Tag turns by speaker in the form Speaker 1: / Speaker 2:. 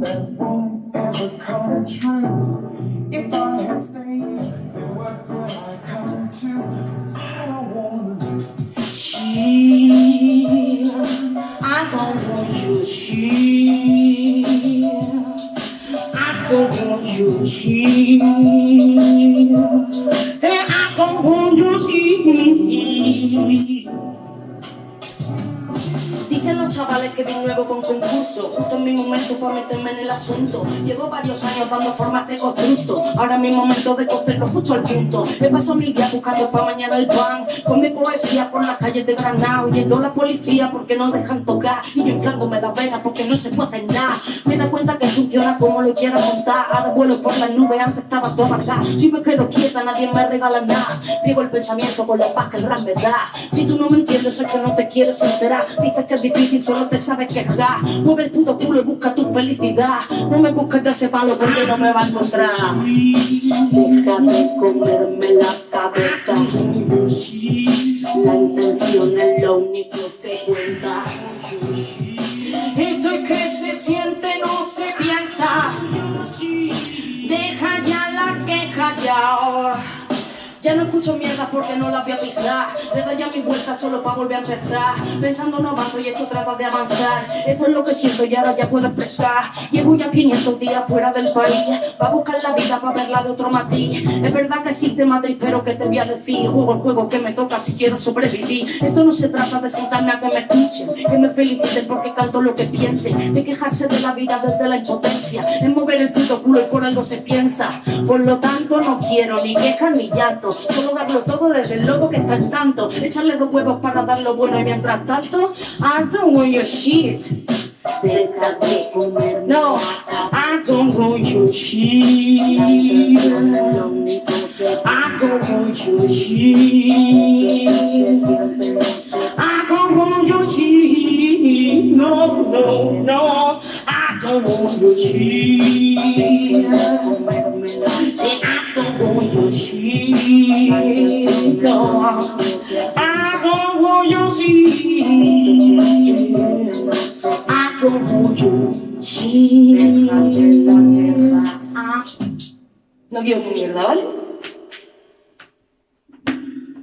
Speaker 1: that won't ever come true. If I had stayed,
Speaker 2: then what would I come to? I don't want to. She, I don't want you. She, I don't want you. She. Chavales que vine nuevo con concurso. Justo en mi momento para meterme en el asunto. Llevo varios años dando forma a este constructo. Ahora es mi momento de cocerlo justo al punto. He pasado mil días buscando para mañana el pan. Con mi poesía por las calles de Granada Oyendo a la policía porque no dejan tocar. Y yo inflándome las venas porque no se puede hacer nada. Me da cuenta que funciona como lo quiera montar. Ahora vuelo por las nubes, antes estaba todo amargado Si me quedo quieta nadie me regala nada. Digo el pensamiento con la paz que el rap me da. Si tú no me entiendes es que no te quieres enterar. Dices que es difícil, solo te sabes quejar Mueve el puto culo y busca tu felicidad. No me busques de ese palo porque no me va a encontrar. Deja de comerme la cabeza. La intención es lo único que cuenta. Esto es que se siente, no se piensa. Deja ya la queja ya ya no escucho mierda porque no las voy a pisar. Le doy ya mi vuelta solo para volver a empezar. Pensando no avanzo y esto trata de avanzar. Esto es lo que siento y ahora ya puedo expresar. Llevo ya 500 días fuera del país. Va a buscar la vida para verla de otro matiz. Es verdad que existe Madrid pero que te voy a decir Juego el juego que me toca si quiero sobrevivir. Esto no se trata de sentarme a que me escuchen Que me feliciten porque canto lo que piensen De quejarse de la vida desde la impotencia. Es mover el puto culo y por algo se piensa. Por lo tanto no quiero ni quejas ni llanto Solo darlo todo desde el logo que está en tanto. Echarle dos huevos para dar lo bueno y mientras tanto I don't want your shit. Deja de comer No, I don't want your shit. I don't want your shit. I don't want your shit. No, no, no. I don't want your shit I don't want your shit I don't want your shit. No quiero tu mierda, ¿vale?